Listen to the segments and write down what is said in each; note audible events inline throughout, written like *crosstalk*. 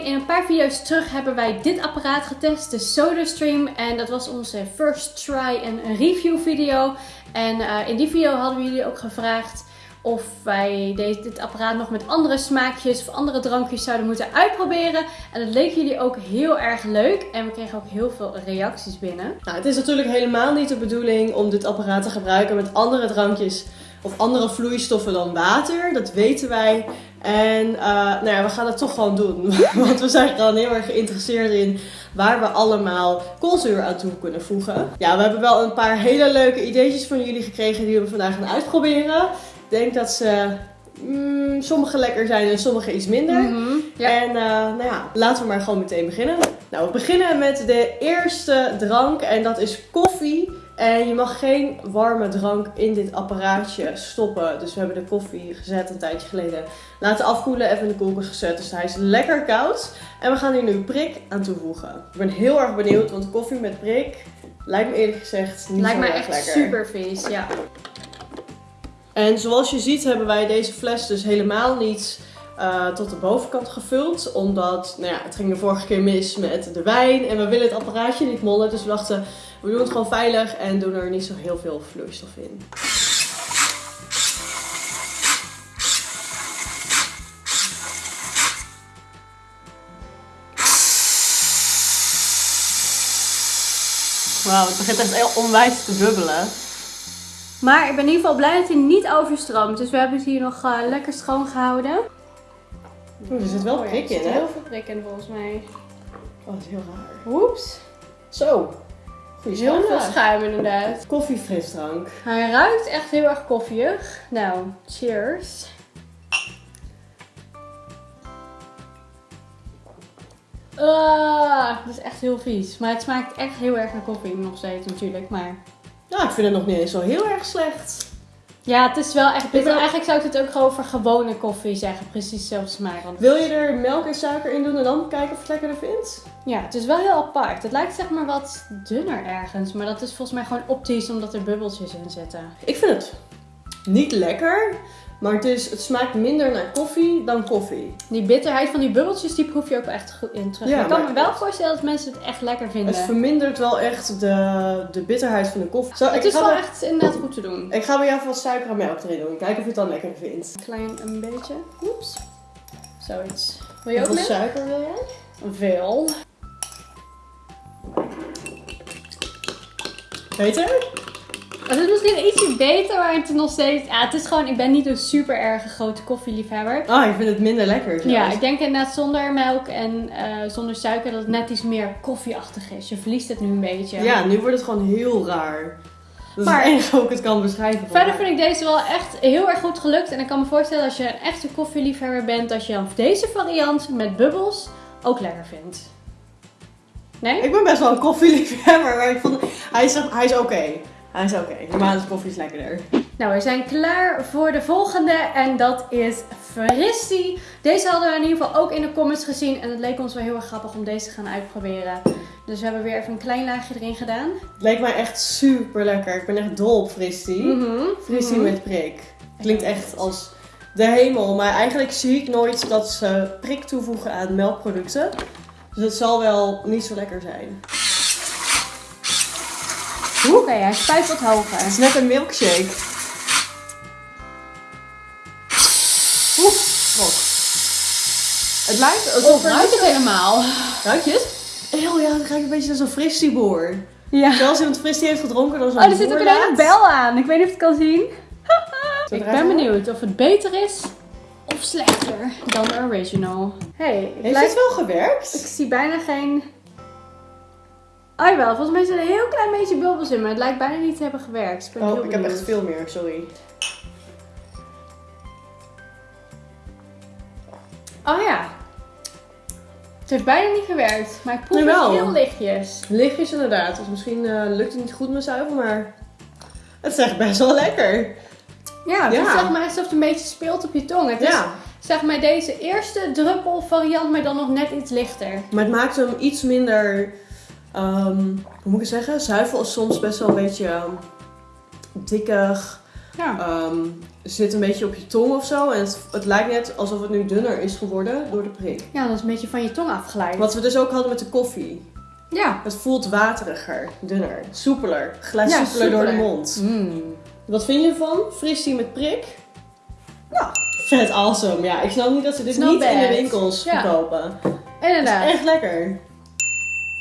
in een paar video's terug hebben wij dit apparaat getest, de SodaStream. En dat was onze first try en review video. En uh, in die video hadden we jullie ook gevraagd of wij dit apparaat nog met andere smaakjes of andere drankjes zouden moeten uitproberen. En dat leek jullie ook heel erg leuk. En we kregen ook heel veel reacties binnen. Nou, het is natuurlijk helemaal niet de bedoeling om dit apparaat te gebruiken met andere drankjes of andere vloeistoffen dan water. Dat weten wij. En uh, nou ja, we gaan het toch gewoon doen. *laughs* Want we zijn gewoon heel erg geïnteresseerd in waar we allemaal koolzuur aan toe kunnen voegen. Ja, we hebben wel een paar hele leuke ideetjes van jullie gekregen die we vandaag gaan uitproberen. Ik denk dat ze mm, sommige lekker zijn en sommige iets minder. Mhm, ja. En uh, nou ja, laten we maar gewoon meteen beginnen. Nou, we beginnen met de eerste drank en dat is koffie. En je mag geen warme drank in dit apparaatje stoppen. Dus we hebben de koffie gezet een tijdje geleden. Laten afkoelen, even in de koelkast gezet. Dus hij is lekker koud. En we gaan hier nu prik aan toevoegen. Ik ben heel erg benieuwd, want koffie met prik lijkt me eerlijk gezegd niet Lijkt zo me erg echt lekker. super vies, ja. En zoals je ziet hebben wij deze fles dus helemaal niet uh, tot de bovenkant gevuld. Omdat, nou ja, het ging de vorige keer mis met de wijn. En we willen het apparaatje niet mollen. Dus we dachten, we doen het gewoon veilig en doen er niet zo heel veel vloeistof in. Wauw, het begint echt heel onwijs te bubbelen. Maar ik ben in ieder geval blij dat hij niet overstroomt. Dus we hebben het hier nog uh, lekker schoon gehouden. Oeh, er zit wel Oh ja, prik er in, zit hè? heel veel prik in volgens mij. Oh, dat is heel raar. Oeps. Zo. Goeie Heel veel schuim. schuim inderdaad. Koffiefrisdrank. Hij ruikt echt heel erg koffieig. Nou, cheers. Ah, dat is echt heel vies. Maar het smaakt echt heel erg naar koffie nog steeds natuurlijk. Maar Nou, ik vind het nog niet eens zo heel erg slecht. Ja, het is wel echt bitter. Eigenlijk zou ik het ook gewoon voor gewone koffie zeggen. Precies dezelfde smaak. Want Wil je er melk en suiker in doen en dan kijken of je het lekkerder vindt? ja, het is wel heel apart. Het lijkt zeg maar wat dunner ergens. Maar dat is volgens mij gewoon optisch omdat er bubbeltjes in zitten. Ik vind het niet lekker, maar het, is, het smaakt minder naar koffie dan koffie. Die bitterheid van die bubbeltjes, die proef je ook echt goed in terug. Ja, ik kan me wel voorstellen dat mensen het echt lekker vinden. Het vermindert wel echt de, de bitterheid van de koffie. Zo, Het ik, is ga wel echt inderdaad goed te doen. ik ga bij jou even wat suiker en melk erin doen. Kijken of je het dan lekkerder vindt. Klein een beetje. Oeps. Zoiets. Wil je ook Hoeveel suiker wil jij? Veel. Beter? Het is misschien ietsje beter, maar het is nog steeds... Ja, het is gewoon... Ik ben niet een super erg grote koffieliefhebber. Ah, ik vind het minder lekker. zelfs. Ja, ik denk inderdaad zonder melk en eh, zonder suiker dat het net iets meer koffieachtig is. Je verliest het nu een beetje. ja, nu wordt het gewoon heel raar. Dat is Maar- het enige hoe ik het kan beschrijven. Verder vind ik deze wel echt heel erg goed gelukt. En ik kan me voorstellen als je een echte koffieliefhebber bent, dat je dan deze variant met bubbels ook lekker vindt. Nee? Ik ben best wel een koffieliefhebber, maar ik vond... Hij is, hij is oké. Hij is oké. Normaal is koffie is lekkerder. Nou, we zijn klaar voor de volgende en dat is Fristie. Deze hadden we in ieder geval ook in de comments gezien en het leek ons wel heel erg grappig om deze te gaan uitproberen. Dus we hebben weer even een klein laagje erin gedaan. Het leek mij echt super lekker. Ik ben echt dol op fristie. Fristie Mhm. met prik. Klinkt echt als de hemel. Maar eigenlijk zie ik nooit dat ze prik toevoegen aan melkproducten. Dus het zal wel niet zo lekker zijn. Oké, hij spuit wat hoger. Het is net een milkshake. Oeh, rok. Het lijkt... Het Of ruikt het helemaal? Ruik je het? Heel ja, het ruikt een beetje als een fristieboer. Ja. Zoals iemand fristie heeft gedronken dan zo'n Oh, er zit ook een hele bel aan. Ik weet niet of je het kan zien. *laughs* Ik ben benieuwd of het beter is of slechter dan de original. hey, ik, Heeft lijk- het wel gewerkt? ik zie bijna geen... Oh jawel, volgens mij zit er een heel klein beetje bubbels in, maar het lijkt bijna niet te hebben gewerkt. Ik ben heel Oh, ik heb echt veel meer, sorry. Oh ja. Het heeft bijna niet gewerkt, maar ik proef heel lichtjes. Lichtjes inderdaad, dus misschien eh, lukt het niet goed met zuivel, maar het is echt best wel lekker. Ja, het Ja. is zeg maar alsof het een beetje speelt op je tong. Het is zeg maar deze eerste druppel variant, maar dan nog net iets lichter. maar het maakt hem iets minder, ehm, hoe moet ik het zeggen? Zuivel is soms best wel een beetje ehm, dikkig. Ja. ehm, zit een beetje op je tong of zo. En het, het lijkt net alsof het nu dunner is geworden door de prik. ja, dat is een beetje van je tong afgeleid. Wat we dus ook hadden met de koffie. Ja. Het voelt wateriger, dunner, soepeler. Ja, soepeler door de mond. Mm. Wat vind je ervan? Fristie met prik? Nou, vet awesome. Ja, ik snap niet dat ze dit It's niet in de winkels Ja. verkopen. Inderdaad. Echt lekker.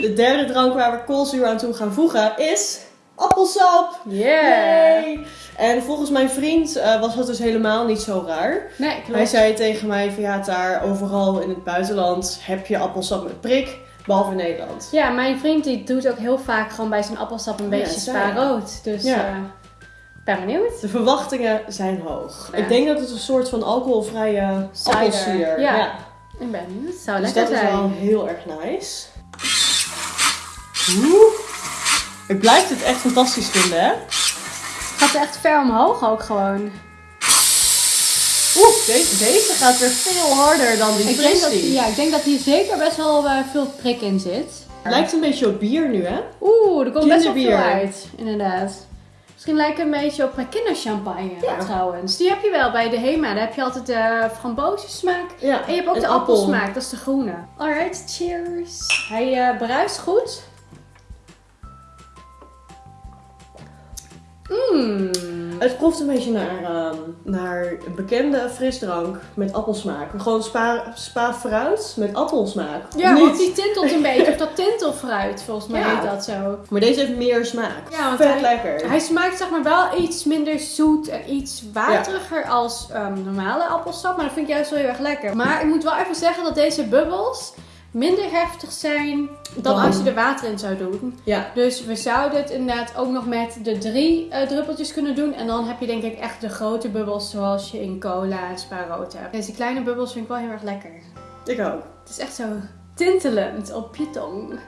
De derde drank waar we koolzuur aan toe gaan voegen is appelsap. Yeah. Yay! En volgens mijn vriend eh, was dat dus helemaal niet zo raar. Nee, klopt. Hij zei tegen mij van ja, daar overal in het buitenland heb je appelsap met prik, behalve in Nederland. Ja, mijn vriend die doet ook heel vaak gewoon bij zijn appelsap een Oh ja, beetje hij. spa-rood. Dus Ja. eh, ben benieuwd. De verwachtingen zijn hoog. Ja. Ik denk dat het een soort van alcoholvrije appelsier Ja. Ik ben benieuwd. Zou Dus lekker dat zijn. is wel heel erg nice. Oeh. Ik blijf dit echt fantastisch vinden, hè? Gaat er echt ver omhoog ook gewoon. Oeh, deze, deze gaat weer veel harder dan die Ik denk, dat, fristie. ja, ik denk dat hier zeker best wel eh, veel prik in zit. Het lijkt een beetje op bier nu, hè? Oeh, er komt best wel veel uit. Inderdaad. Misschien lijkt het een beetje op eh, kinderchampagne Ja. trouwens. Die heb je wel bij de Hema. Daar heb je altijd de framboosjesmaak. Ja. En je hebt ook de appel. appelsmaak, dat is de groene. Alright, cheers. Hij eh bruist goed. Mmm. Het proeft een beetje naar, ehm, naar een bekende frisdrank met appelsmaak. Gewoon spa, spa fruit met appelsmaak. Ja, want die tintelt een beetje. Of *laughs* dat tintelfruit, volgens mij Ja. heet dat zo. Maar deze heeft meer smaak. Ja, want Vet hij- lekker. Hij smaakt zeg maar wel iets minder zoet en iets wateriger als ehm, normale appelsap. Maar dat vind ik juist wel heel erg lekker. Maar ik moet wel even zeggen dat deze bubbels minder heftig zijn dan Dan- als je er water in zou doen. Ja. Dus we zouden het inderdaad ook nog met de drie eh, druppeltjes kunnen doen. En dan heb je denk ik echt de grote bubbels zoals je in cola en spa rood hebt. Deze kleine bubbels vind ik wel heel erg lekker. Ik ook. Het is echt zo tintelend op je tong.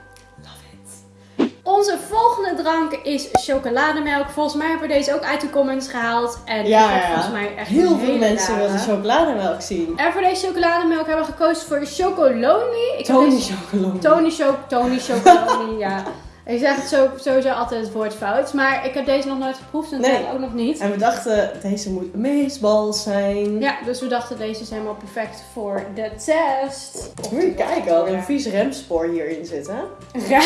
Onze volgende drank is chocolademelk. Volgens mij hebben we deze ook uit de comments gehaald. En Ja, ja, ja. volgens mij echt Heel veel mensen rare. wilden chocolademelk zien. En voor deze chocolademelk hebben we gekozen voor Chocolonely. Ik Tony chocolade. Tony, Cho Tony ja. *laughs* Ik zeg het zo, sowieso altijd het woord fout. Maar ik heb deze nog nooit geproefd en Nee. ook nog niet. En we dachten, deze moet meesbal zijn. Ja, dus we dachten deze is helemaal perfect voor de test. Moet je kijken, al een vies remspoor hierin zit, hè? *laughs* Ja.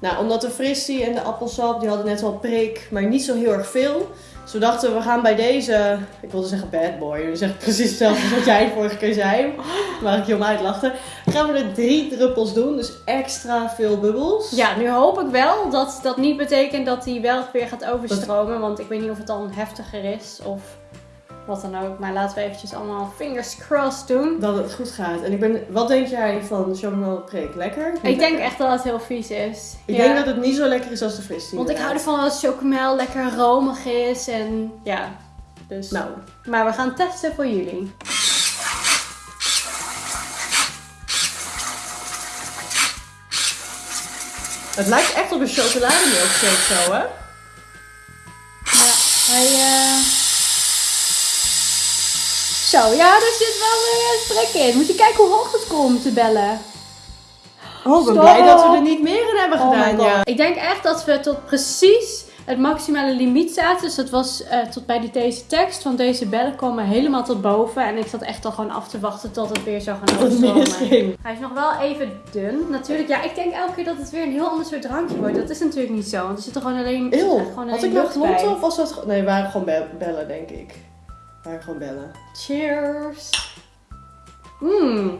Nou, omdat de fristie en de appelsap, die hadden net wel prik, maar niet zo heel erg veel. Dus we dachten, we gaan bij deze, ik wilde zeggen bad boy, is echt precies hetzelfde als wat jij vorige keer zei, *laughs* waar ik je om uitlachte. Gaan we er drie druppels doen, dus extra veel bubbels. Ja, nu hoop ik wel dat dat niet betekent dat hij wel weer gaat overstromen. Want ik weet niet of het dan heftiger is of wat dan ook. Maar laten we eventjes allemaal fingers crossed doen. Dat het goed gaat. En ik ben, wat denk jij van chocolade prik? Lekker? Ik denk echt dat het heel vies is. Ik Ja. denk dat het niet zo lekker is als de fristie. Want ik hou ervan als chocomel lekker romig is en ja. Dus. Nou, Maar we gaan testen voor jullie. Het lijkt echt op een chocolademilkshake zo, hè? Ja, hij. eh, Zo, ja, er zit wel weer een prik in. Moet je kijken hoe hoog het komt te bellen. Oh, ik ben Stop. blij dat we er niet meer in hebben Oh gedaan, ja. Ik denk echt dat we tot precies het maximale limiet zaten. Dus dat was eh, tot bij die, deze tekst. Want deze bellen komen helemaal tot boven. En ik zat echt al gewoon af te wachten tot het weer zou gaan overstromen. Hij is nog wel even dun. Natuurlijk, ja, ik denk elke keer dat het weer een heel ander soort drankje wordt. Dat is natuurlijk niet zo. Want er zit er gewoon alleen, echt gewoon had ik klopt bij. of was dat... Nee, waren gewoon be- bellen, denk ik. Het waren gewoon bellen. Cheers. Mmm.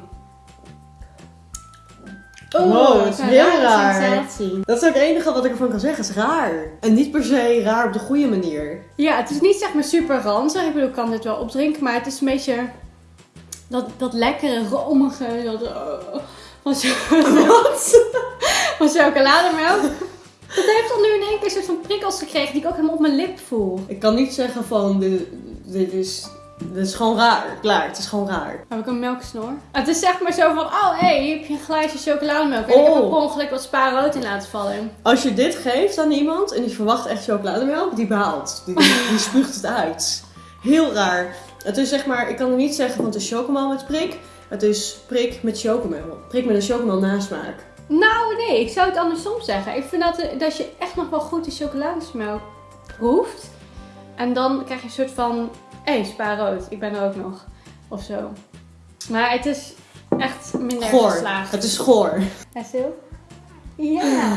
Wow, dat is een heel raar. sensatie. Dat is ook het enige wat ik ervan kan zeggen. Het is raar. En niet per se raar op de goede manier. Ja, het is niet zeg maar super ranzig. Ik bedoel, ik kan dit wel opdrinken, maar het is een beetje dat, dat lekkere, romige, dat, eh, van, Wat? *laughs* van chocolademelk. Dat heeft dan nu in één keer een soort van prikkels gekregen die ik ook helemaal op mijn lip voel. Ik kan niet zeggen van, dit, dit, is, dit is gewoon raar. Klaar, het is gewoon raar. Heb ik een melksnor? Het is zeg maar zo van, oh hé, hey, hier heb je een glaasje chocolademelk. En ik heb Oh. er per ongeluk wat spa rood in laten vallen. Als je dit geeft aan iemand en die verwacht echt chocolademelk, die behaalt. Die, die, die spuugt het uit. Heel raar. Het is zeg maar, ik kan er niet zeggen van het is chocomel met prik. Het is prik met chocomel. Prik met een chocomel nasmaak. Nou nee, ik zou het andersom zeggen. Ik vind dat, dat je echt nog wel goed die chocoladesmelk proeft. En dan krijg je een soort van, hé, hey, spa rood, ik ben er ook nog. Of zo. Maar het is echt minder Goor. geslaagd. Het is goor. Hij stil? Ja. *laughs*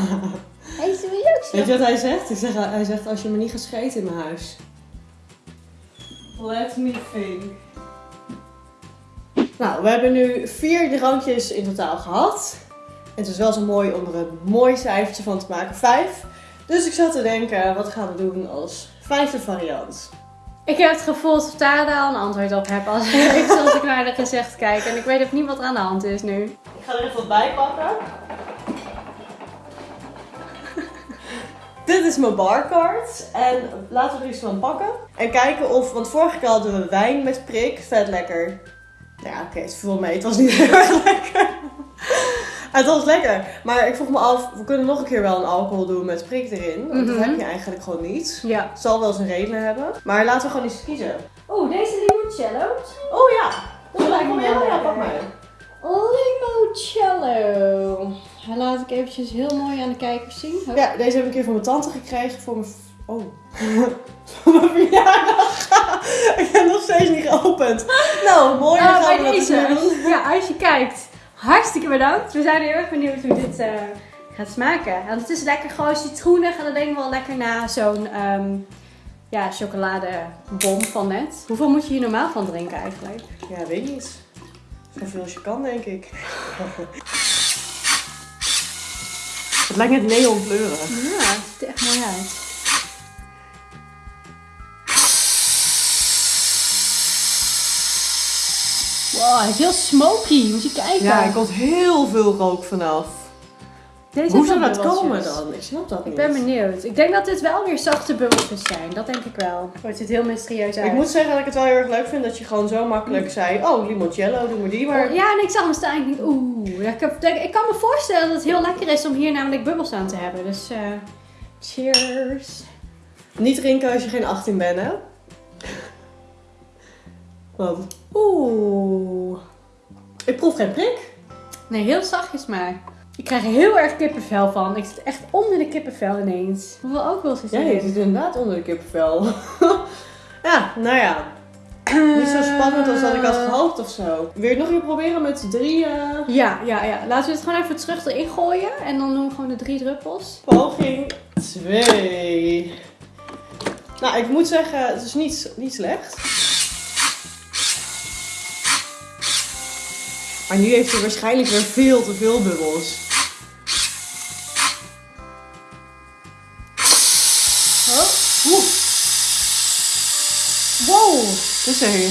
Hij is ook Weet je wat hij zegt? Ik zeg, hij zegt, als je me niet gaat scheten in mijn huis. Let me think. Nou, we hebben nu vier drankjes in totaal gehad. Het is wel zo mooi om er een mooi cijfertje van te maken. Vijf. Dus ik zat te denken, wat gaan we doen als vijfde variant? Ik heb het gevoel dat daar al een antwoord op heb als *laughs* ik, als ik naar de gezicht kijk. En ik weet ook niet wat er aan de hand is nu. Ik ga er even wat bij pakken. Dit is mijn barcard. En laten we er iets van pakken. En kijken of, want vorige keer hadden we wijn met prik. Vet lekker. Ja, oké, het viel mee. Het was niet *laughs* heel erg lekker. *laughs* Het was lekker. Maar ik vroeg me af, we kunnen nog een keer wel een alcohol doen met prik erin. Want dat Mhm. heb je eigenlijk gewoon niet. Ja. Het zal wel zijn reden hebben. Maar laten we gewoon eens kiezen. Oeh, deze limoncello. Oh ja, Dat lijkt me wel Ja, pak maar. Limoncello. Laat ik eventjes heel mooi aan de kijkers zien. Hup. Ja, deze heb ik een keer van mijn tante gekregen voor mijn... Oh. *laughs* voor mijn verjaardag. *laughs* ik heb nog steeds niet geopend. Nou, mooi. Ah, gaan we dat eens doen. Ja, als je kijkt. Hartstikke bedankt. We zijn heel erg benieuwd hoe dit eh, gaat smaken. Want het is lekker gewoon citroenig en dan denk ik wel lekker na zo'n ehm, ja, chocoladebom van net. Hoeveel moet je hier normaal van drinken eigenlijk? Ja, weet niet. Zoveel als je kan, denk ik. Het lijkt net neonkleuren. Ja, het ziet er echt mooi uit. Wow, hij is heel smoky. Moet je kijken. Ja, er komt heel veel rook vanaf. Deze Hoe zou dat komen dan? Ik snap dat Ik niet. ben benieuwd. Ik denk dat dit wel weer zachte bubbeltjes zijn. Dat denk ik wel. Oh, het ziet heel mysterieus uit. Ik moet zeggen dat ik het wel heel erg leuk vind dat je gewoon zo makkelijk zei... Oh, limoncello, doe maar die maar. Ja, en ik zag hem staan en ik denk, oeh. Ja, ik, heb- ik kan me voorstellen dat het heel lekker is om hier namelijk bubbels aan te hebben. Dus, eh, cheers. Niet drinken als je geen 18 bent, hè? Wat? Oeh. Ik proef geen prik. Nee, heel zachtjes maar. Ik krijg er heel erg kippenvel van. Ik zit echt onder de kippenvel ineens. Hoeveel alcohol zit Ja, erin? je zit inderdaad onder de kippenvel. *laughs* ja, nou ja. Niet zo spannend als dat ik had gehoopt of zo. Wil je het nog een keer proberen met drie eh, Ja, ja, ja. Laten we het gewoon even terug erin gooien. En dan doen we gewoon de drie druppels. poging 2. Nou, ik moet zeggen, het is niet, niet slecht. Maar nu heeft hij waarschijnlijk weer veel te veel bubbels. Oh. Oeh. Wow. Dus hé.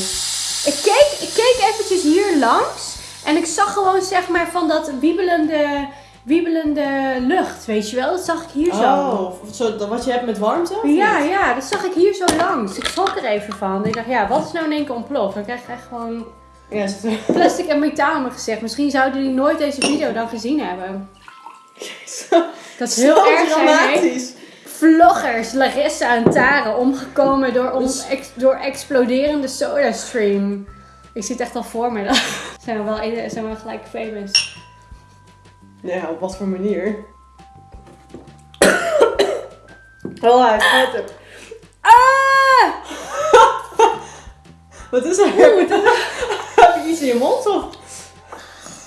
Ik keek, ik keek eventjes hier langs. En ik zag gewoon zeg maar van dat wiebelende, wiebelende lucht. Weet je wel? Dat zag ik hier zo. Oh, zo, wat je hebt met warmte? Ja, ja, dat zag ik hier zo langs. Ik schrok er even van. Ik dacht, ja, wat is nou in één keer ontploft? Dan krijg ik echt gewoon Ja, *laughs* zit plastic en metaal in mijn gezicht. Misschien zouden jullie nooit deze video dan gezien hebben. Dat is heel erg zijn, dramatisch. Vloggers, Larissa en Tara, omgekomen door, ons Dus- ex- door exploderende sodastream. Ik zie het echt al voor me. *laughs* zijn we wel, zijn we wel gelijk famous. Ja, op wat voor manier? Oh, hij gaat het. Ah! *laughs* Wat is er? Iets in je mond of?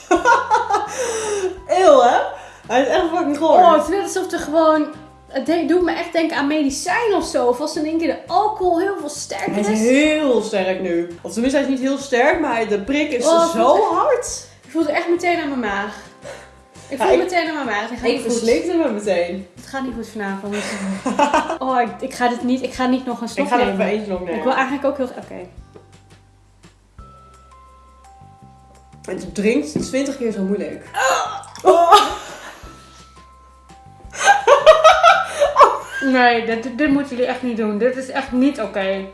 *laughs* Eeuw, hè? Hij is echt fucking goor. Oh, het is net alsof er gewoon... Het doet me echt denken aan medicijn of zo. Of als in één keer de alcohol heel veel sterker hij is is. heel sterk nu. Of tenminste, hij is niet heel sterk, maar de prik is Oh, zo hard. Ik voel het echt meteen aan mijn maag. Ik voel ik- meteen aan mijn maag. Ik goed. verslikte me meteen. Het gaat niet goed vanavond. Oh, ik, ik ga dit niet... Ik ga niet nog een slok Ik ga er nemen. even eentje nog nemen. Ik wil eigenlijk ook heel... Oké. Het drinkt 20 keer zo moeilijk. Oh. *laughs* Nee, dit, dit moeten jullie echt niet doen. Dit is echt niet oké.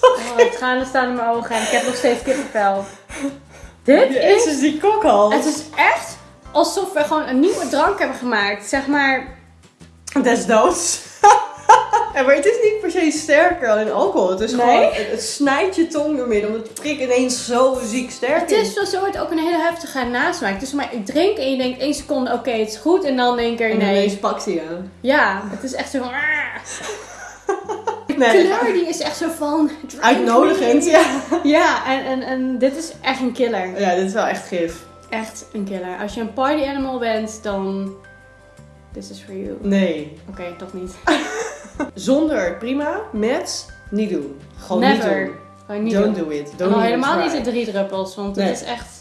Oh, het tranen staan in mijn ogen en ik heb nog steeds kippenvel. Dit is... Die kokhals. Het is echt alsof we gewoon een nieuwe drank hebben gemaakt. Zeg maar... Des doods. Ja, maar het is niet per se sterker dan in alcohol. Het is Nee? gewoon, het, het snijdt je tong door midden. Omdat de prik ineens zo ziek sterk Het is zo soort ook een hele heftige nasmaak. Het is maar ik drink en je denkt één seconde oké, het is goed. En dan denk je En nee. ineens pakt hij je. Ja, het is echt zo van... De *laughs* Nee, kleur die is echt zo van... Uitnodigend, ja. *laughs* Ja, en, en, en dit is echt een killer. Ja, dit is wel echt gif. Echt een killer. Als je een party animal bent, dan... This is for you. Nee. Oké, toch niet. *laughs* *laughs* Zonder prima, met niet doen. Gewoon Never. niet doen. Gewoon niet Don't doen. do it. En Don't al even helemaal niet de drie druppels, want Nee. het is echt...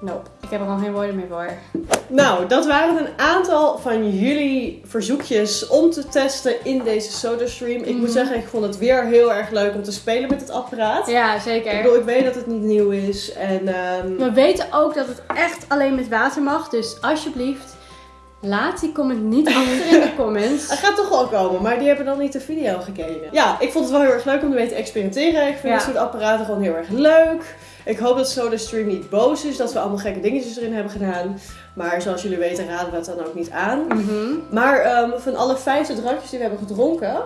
Nope. Ik heb er al geen woorden meer voor. Nou, dat waren een aantal van jullie verzoekjes om te testen in deze SodaStream. Ik moet Mhm. zeggen, ik vond het weer heel erg leuk om te spelen met het apparaat. Ja, Ik zeker. bedoel, ik weet dat het niet nieuw is. En ehm, We weten ook dat het echt alleen met water mag. Dus alsjeblieft, laat die comment niet achter in de *laughs* comments. het gaat toch wel komen, maar die hebben dan niet de video gekeken. Ja, ik vond het wel heel erg leuk om ermee te experimenteren. Ik vind Ja. dit soort apparaten gewoon heel erg leuk. Ik hoop dat SodaStream niet boos is dat we allemaal gekke dingetjes erin hebben gedaan. Maar zoals jullie weten raden we het dan ook niet aan. Mhm. Maar ehm, van alle vijfde drankjes die we hebben gedronken,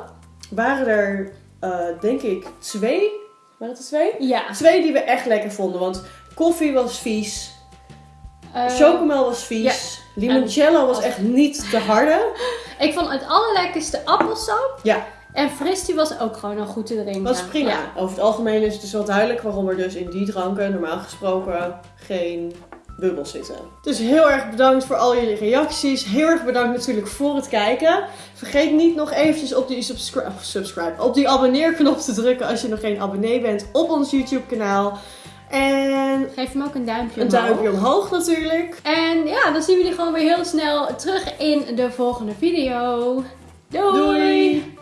waren er eh, denk ik twee. Waren het er twee? Ja. Twee die we echt lekker vonden. Want koffie was vies. Eh, Chocomel was vies. Limoncello was echt niet te harde. ik vond het allerlekkerste appelsap. Ja. En fristie was ook gewoon al goed te drinken. Was prima. Ja. Over het algemeen is het dus wel duidelijk waarom er dus in die dranken normaal gesproken geen bubbels zitten. Dus heel erg bedankt voor al jullie reacties. Heel erg bedankt natuurlijk voor het kijken. Vergeet niet nog eventjes op die subscribe, subscribe op die abonneerknop te drukken als je nog geen abonnee bent op ons YouTube kanaal. En Geef hem ook een duimpje een omhoog. duimpje omhoog natuurlijk. En ja, dan zien we jullie gewoon weer heel snel terug in de volgende video. Doei! Doei.